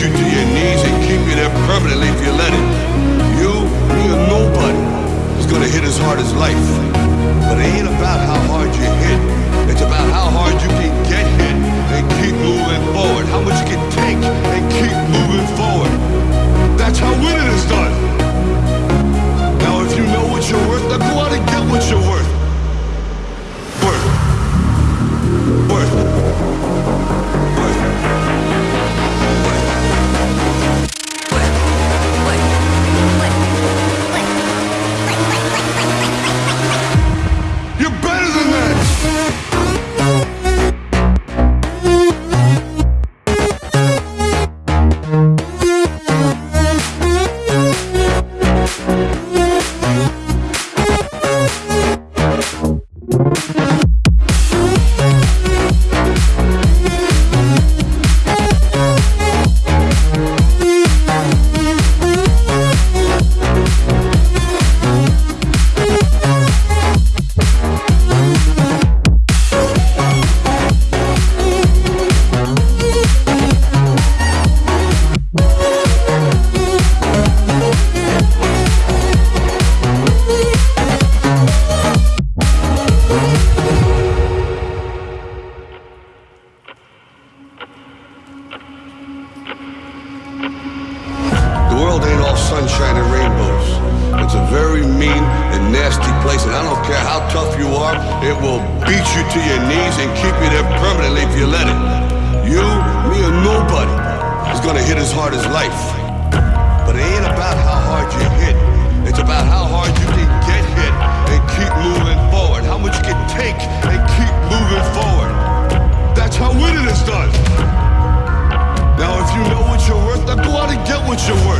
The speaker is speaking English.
you to your knees and keep you there permanently if you let it. You, me, or nobody is gonna hit as hard as life. But The world ain't all sunshine and rainbows. It's a very mean and nasty place, and I don't care how tough you are, it will beat you to your knees and keep you there permanently if you let it. You, me, or nobody is gonna hit as hard as life. But it ain't about how hard you hit. It's about how hard you can get hit and keep moving forward. How much you can take and keep moving forward. That's how winning is done. Now, if you know what you're worth, then go out and get what you're worth.